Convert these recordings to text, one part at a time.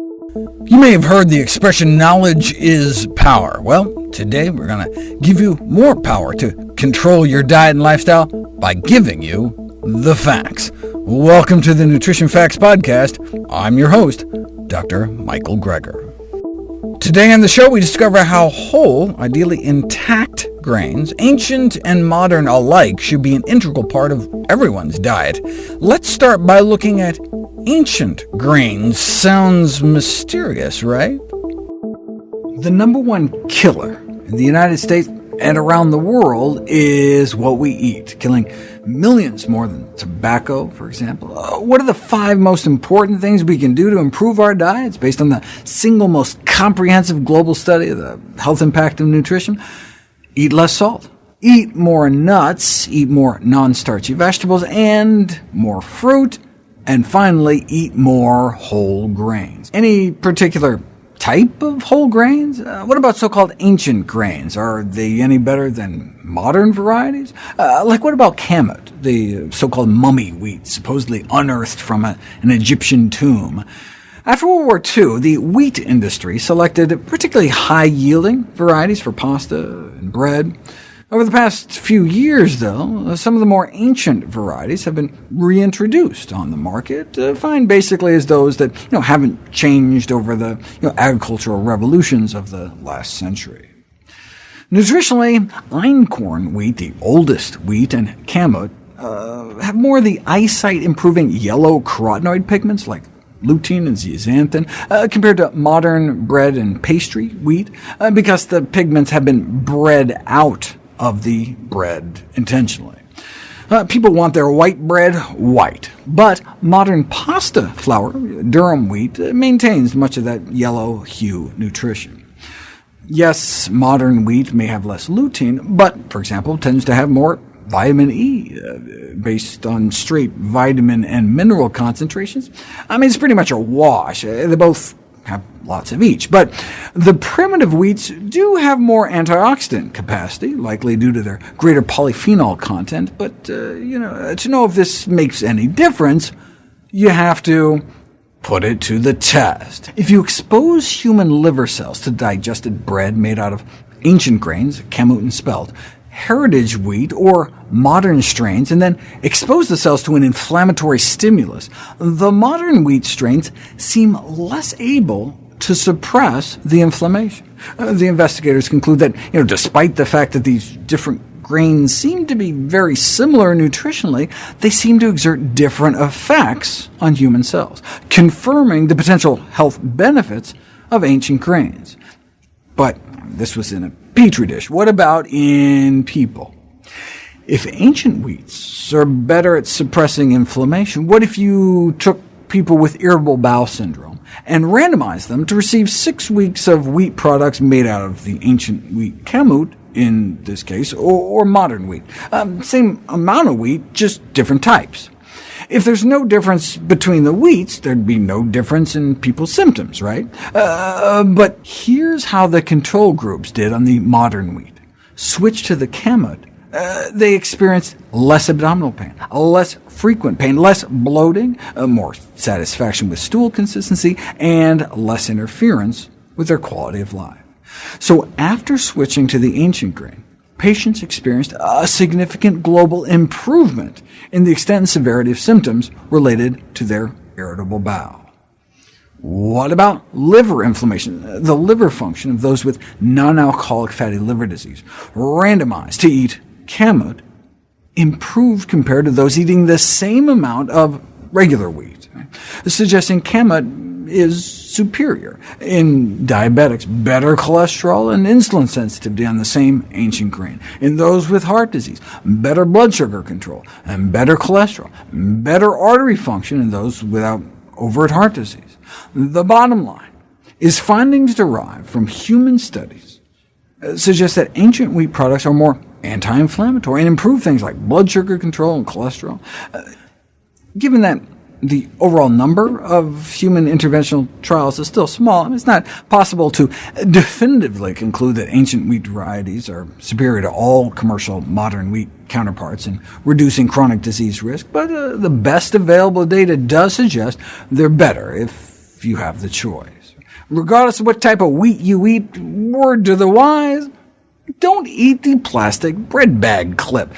You may have heard the expression, knowledge is power. Well, today we're going to give you more power to control your diet and lifestyle by giving you the facts. Welcome to the Nutrition Facts Podcast. I'm your host, Dr. Michael Greger. Today on the show, we discover how whole, ideally intact grains, ancient and modern alike, should be an integral part of everyone's diet. Let's start by looking at ancient grains. Sounds mysterious, right? The number one killer in the United States and around the world is what we eat, killing millions more than tobacco, for example. Uh, what are the five most important things we can do to improve our diets, based on the single most comprehensive global study of the health impact of nutrition? Eat less salt. Eat more nuts, eat more non-starchy vegetables, and more fruit, and finally, eat more whole grains. Any particular type of whole grains? Uh, what about so-called ancient grains? Are they any better than modern varieties? Uh, like what about kamut, the so-called mummy wheat, supposedly unearthed from a, an Egyptian tomb? After World War II, the wheat industry selected particularly high-yielding varieties for pasta and bread. Over the past few years, though, uh, some of the more ancient varieties have been reintroduced on the market, uh, defined basically as those that you know, haven't changed over the you know, agricultural revolutions of the last century. Nutritionally, einkorn wheat, the oldest wheat, and kamut uh, have more of the eyesight-improving yellow carotenoid pigments like lutein and zeaxanthin, uh, compared to modern bread and pastry wheat, uh, because the pigments have been bred out of the bread intentionally. Uh, people want their white bread white, but modern pasta flour, durum wheat, uh, maintains much of that yellow hue nutrition. Yes, modern wheat may have less lutein, but, for example, tends to have more vitamin E, uh, based on straight vitamin and mineral concentrations. I mean, it's pretty much a wash. Uh, they both have lots of each. But the primitive wheats do have more antioxidant capacity, likely due to their greater polyphenol content. But uh, you know, to know if this makes any difference, you have to put it to the test. If you expose human liver cells to digested bread made out of ancient grains, kamut and spelt, heritage wheat or modern strains, and then expose the cells to an inflammatory stimulus, the modern wheat strains seem less able to suppress the inflammation. Uh, the investigators conclude that, you know, despite the fact that these different grains seem to be very similar nutritionally, they seem to exert different effects on human cells, confirming the potential health benefits of ancient grains. But this was in a petri dish. What about in people? If ancient wheats are better at suppressing inflammation, what if you took people with irritable bowel syndrome and randomized them to receive six weeks of wheat products made out of the ancient wheat kamut, in this case, or, or modern wheat? Um, same amount of wheat, just different types. If there's no difference between the wheats, there'd be no difference in people's symptoms, right? Uh, but here's how the control groups did on the modern wheat. Switch to the kamut, uh, they experienced less abdominal pain, less frequent pain, less bloating, uh, more satisfaction with stool consistency, and less interference with their quality of life. So after switching to the ancient grain, patients experienced a significant global improvement in the extent and severity of symptoms related to their irritable bowel. What about liver inflammation, the liver function of those with non-alcoholic fatty liver disease, randomized to eat kamut, improved compared to those eating the same amount of regular wheat, suggesting kamut is superior. In diabetics, better cholesterol and insulin sensitivity on the same ancient grain. In those with heart disease, better blood sugar control, and better cholesterol, better artery function in those without overt heart disease. The bottom line is findings derived from human studies uh, suggest that ancient wheat products are more anti-inflammatory and improve things like blood sugar control and cholesterol. Uh, given that the overall number of human interventional trials is still small, and it's not possible to definitively conclude that ancient wheat varieties are superior to all commercial modern wheat counterparts in reducing chronic disease risk, but uh, the best available data does suggest they're better, if if you have the choice. Regardless of what type of wheat you eat, word to the wise, don't eat the plastic bread bag clip.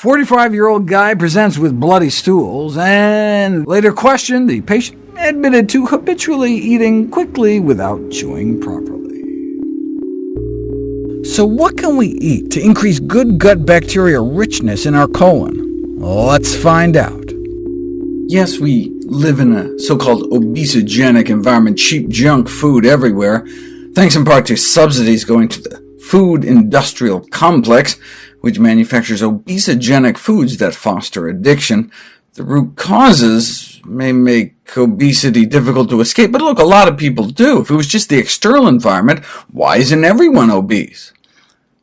45-year-old guy presents with bloody stools, and later questioned, the patient admitted to habitually eating quickly without chewing properly. So what can we eat to increase good gut bacteria richness in our colon? Let's find out. Yes, we live in a so-called obesogenic environment, cheap junk food everywhere, thanks in part to subsidies going to the food industrial complex, which manufactures obesogenic foods that foster addiction. The root causes may make obesity difficult to escape, but look, a lot of people do. If it was just the external environment, why isn't everyone obese?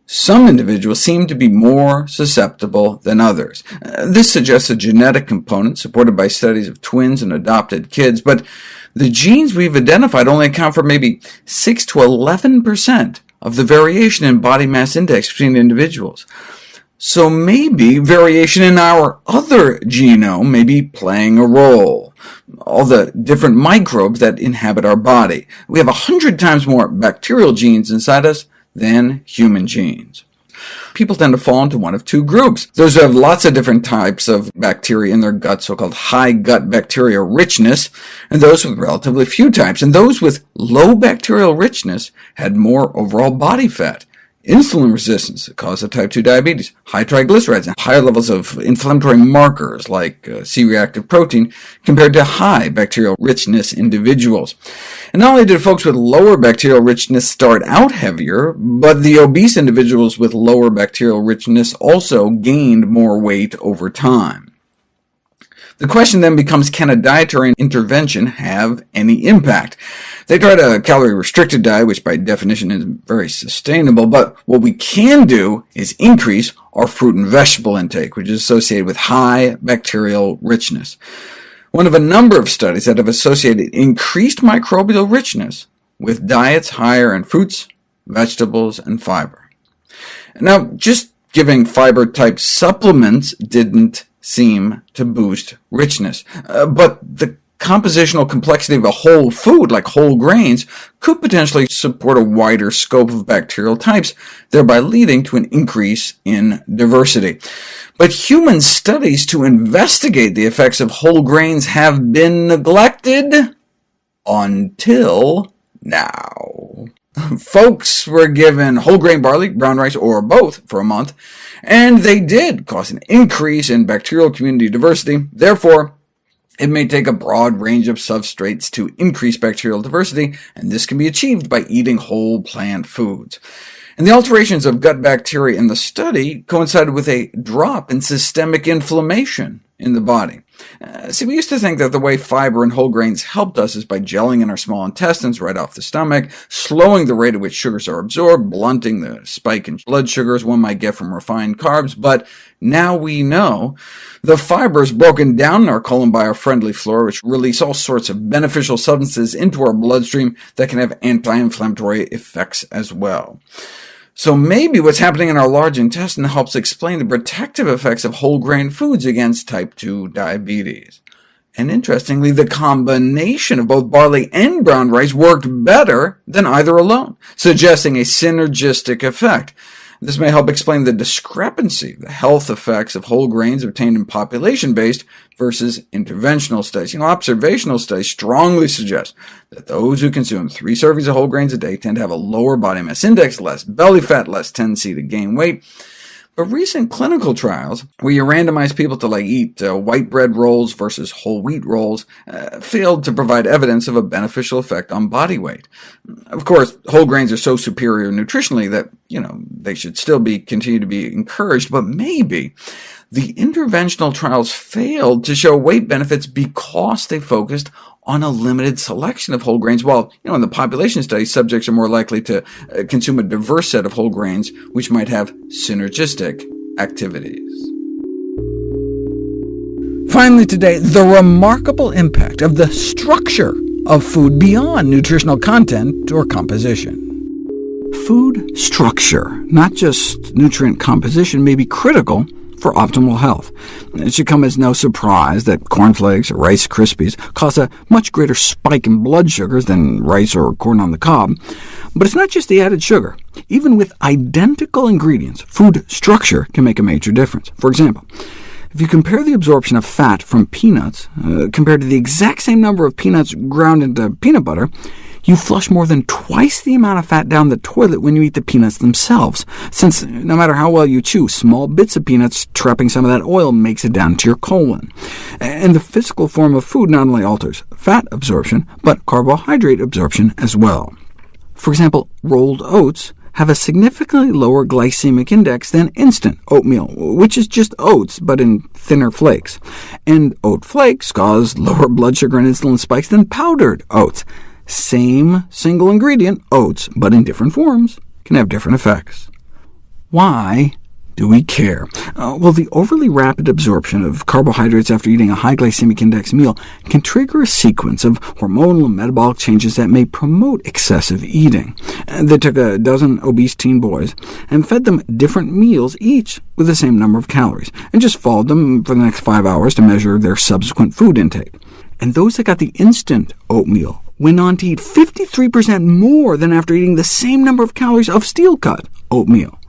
Some individuals seem to be more susceptible than others. Uh, this suggests a genetic component supported by studies of twins and adopted kids, but the genes we've identified only account for maybe 6 to 11 percent of the variation in body mass index between individuals. So maybe variation in our other genome may be playing a role, all the different microbes that inhabit our body. We have a hundred times more bacterial genes inside us than human genes. People tend to fall into one of two groups. Those who have lots of different types of bacteria in their gut, so-called high gut bacteria richness, and those with relatively few types. And those with low bacterial richness had more overall body fat insulin resistance that causes type 2 diabetes, high triglycerides, and higher levels of inflammatory markers like uh, C-reactive protein compared to high bacterial richness individuals. And not only did folks with lower bacterial richness start out heavier, but the obese individuals with lower bacterial richness also gained more weight over time. The question then becomes, can a dietary intervention have any impact? They tried a calorie-restricted diet, which by definition is very sustainable, but what we can do is increase our fruit and vegetable intake, which is associated with high bacterial richness. One of a number of studies that have associated increased microbial richness with diets higher in fruits, vegetables, and fiber. Now, just giving fiber-type supplements didn't seem to boost richness. Uh, but the compositional complexity of a whole food, like whole grains, could potentially support a wider scope of bacterial types, thereby leading to an increase in diversity. But human studies to investigate the effects of whole grains have been neglected until now. Folks were given whole grain barley, brown rice, or both for a month, and they did cause an increase in bacterial community diversity. Therefore, it may take a broad range of substrates to increase bacterial diversity, and this can be achieved by eating whole plant foods. And the alterations of gut bacteria in the study coincided with a drop in systemic inflammation in the body. Uh, see, we used to think that the way fiber and whole grains helped us is by gelling in our small intestines right off the stomach, slowing the rate at which sugars are absorbed, blunting the spike in blood sugars one might get from refined carbs, but now we know the fiber is broken down in our colon by our friendly flora, which release all sorts of beneficial substances into our bloodstream that can have anti-inflammatory effects as well. So maybe what's happening in our large intestine helps explain the protective effects of whole grain foods against type 2 diabetes. And interestingly, the combination of both barley and brown rice worked better than either alone, suggesting a synergistic effect. This may help explain the discrepancy, the health effects of whole grains obtained in population-based versus interventional studies. You know, observational studies strongly suggest that those who consume three servings of whole grains a day tend to have a lower body mass index, less belly fat, less tendency to gain weight, but recent clinical trials, where you randomize people to like eat uh, white bread rolls versus whole wheat rolls, uh, failed to provide evidence of a beneficial effect on body weight. Of course, whole grains are so superior nutritionally that you know they should still be continue to be encouraged, but maybe the interventional trials failed to show weight benefits because they focused on a limited selection of whole grains, while you know, in the population study, subjects are more likely to uh, consume a diverse set of whole grains, which might have synergistic activities. Finally today, the remarkable impact of the structure of food beyond nutritional content or composition. Food structure, not just nutrient composition, may be critical for optimal health. It should come as no surprise that cornflakes or Rice Krispies cause a much greater spike in blood sugars than rice or corn on the cob. But it's not just the added sugar. Even with identical ingredients, food structure can make a major difference. For example, if you compare the absorption of fat from peanuts uh, compared to the exact same number of peanuts ground into peanut butter, you flush more than twice the amount of fat down the toilet when you eat the peanuts themselves, since no matter how well you chew, small bits of peanuts trapping some of that oil makes it down to your colon. And the physical form of food not only alters fat absorption, but carbohydrate absorption as well. For example, rolled oats have a significantly lower glycemic index than instant oatmeal, which is just oats, but in thinner flakes. And oat flakes cause lower blood sugar and insulin spikes than powdered oats. Same single ingredient, oats, but in different forms, can have different effects. Why do we care? Uh, well, the overly rapid absorption of carbohydrates after eating a high glycemic index meal can trigger a sequence of hormonal and metabolic changes that may promote excessive eating. They took a dozen obese teen boys and fed them different meals, each with the same number of calories, and just followed them for the next five hours to measure their subsequent food intake. And those that got the instant oatmeal went on to eat 53% more than after eating the same number of calories of steel-cut oatmeal.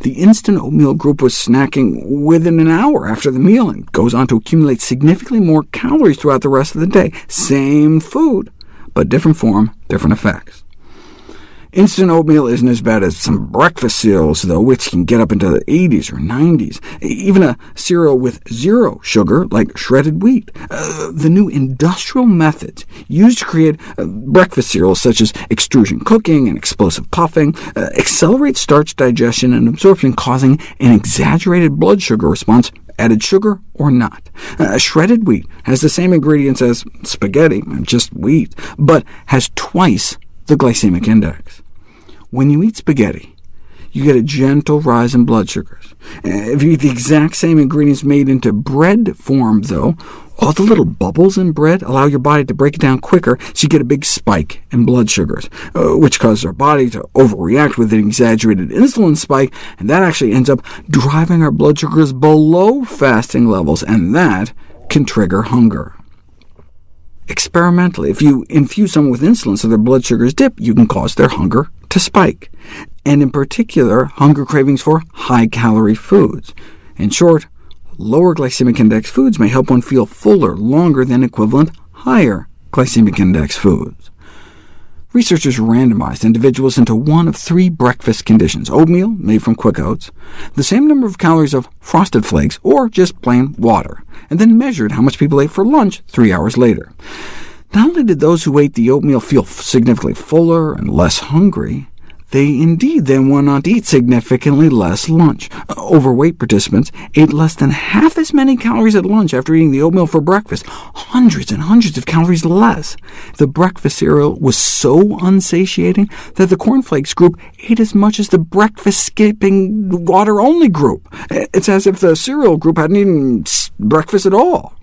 The instant oatmeal group was snacking within an hour after the meal and goes on to accumulate significantly more calories throughout the rest of the day. Same food, but different form, different effects. Instant oatmeal isn't as bad as some breakfast cereals, though, which can get up into the 80s or 90s. Even a cereal with zero sugar, like shredded wheat. Uh, the new industrial methods used to create uh, breakfast cereals, such as extrusion cooking and explosive puffing, uh, accelerate starch digestion and absorption, causing an exaggerated blood sugar response added sugar or not. Uh, shredded wheat has the same ingredients as spaghetti, just wheat, but has twice the glycemic index. When you eat spaghetti, you get a gentle rise in blood sugars. If you eat the exact same ingredients made into bread form, though, all the little bubbles in bread allow your body to break it down quicker, so you get a big spike in blood sugars, uh, which causes our body to overreact with an exaggerated insulin spike, and that actually ends up driving our blood sugars below fasting levels, and that can trigger hunger. Experimentally, if you infuse someone with insulin so their blood sugars dip, you can cause their hunger to spike, and in particular, hunger cravings for high-calorie foods. In short, lower glycemic index foods may help one feel fuller longer than equivalent higher glycemic index foods. Researchers randomized individuals into one of three breakfast conditions— oatmeal, made from quick oats, the same number of calories of Frosted Flakes, or just plain water, and then measured how much people ate for lunch three hours later. Not only did those who ate the oatmeal feel significantly fuller and less hungry, they indeed then went on to eat significantly less lunch. Uh, overweight participants ate less than half as many calories at lunch after eating the oatmeal for breakfast, hundreds and hundreds of calories less. The breakfast cereal was so unsatiating that the cornflakes group ate as much as the breakfast-skipping water-only group. Uh, it's as if the cereal group hadn't eaten breakfast at all.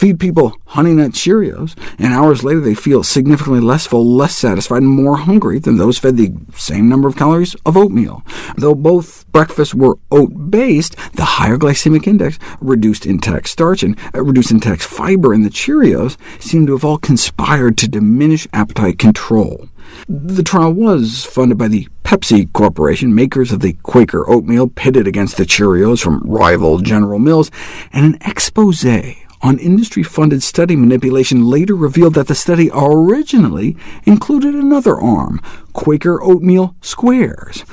Feed people Honey Nut Cheerios, and hours later they feel significantly less full, less satisfied, and more hungry than those fed the same number of calories of oatmeal. Though both breakfasts were oat-based, the higher glycemic index, reduced intact starch, and uh, reduced intact fiber in the Cheerios seem to have all conspired to diminish appetite control. The trial was funded by the Pepsi Corporation, makers of the Quaker oatmeal, pitted against the Cheerios from rival General Mills, and an expose on industry-funded study manipulation later revealed that the study originally included another arm, Quaker Oatmeal Squares.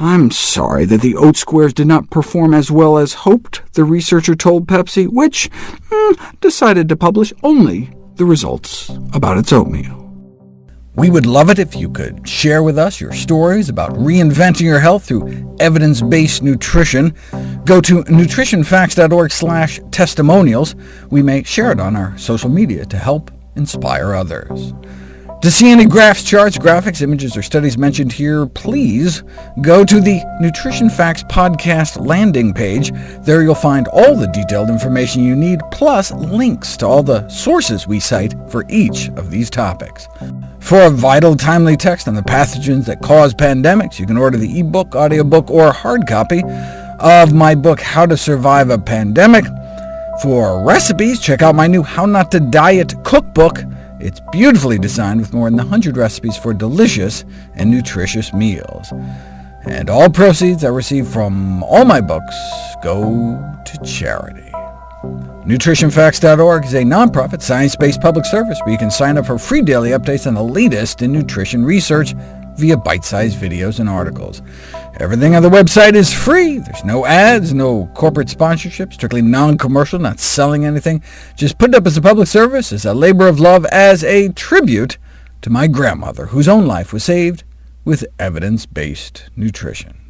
I'm sorry that the oat squares did not perform as well as hoped, the researcher told Pepsi, which mm, decided to publish only the results about its oatmeal. We would love it if you could share with us your stories about reinventing your health through evidence-based nutrition. Go to nutritionfacts.org slash testimonials. We may share it on our social media to help inspire others. To see any graphs, charts, graphics, images, or studies mentioned here, please go to the Nutrition Facts podcast landing page. There you'll find all the detailed information you need, plus links to all the sources we cite for each of these topics. For a vital, timely text on the pathogens that cause pandemics, you can order the ebook, audiobook, or hard copy of my book, How to Survive a Pandemic. For recipes, check out my new How Not to Diet cookbook. It's beautifully designed with more than 100 recipes for delicious and nutritious meals. And all proceeds I receive from all my books go to charity. NutritionFacts.org is a nonprofit, science-based public service where you can sign up for free daily updates on the latest in nutrition research via bite-sized videos and articles. Everything on the website is free. There's no ads, no corporate sponsorship, strictly non-commercial, not selling anything. Just put it up as a public service, as a labor of love, as a tribute to my grandmother, whose own life was saved with evidence-based nutrition.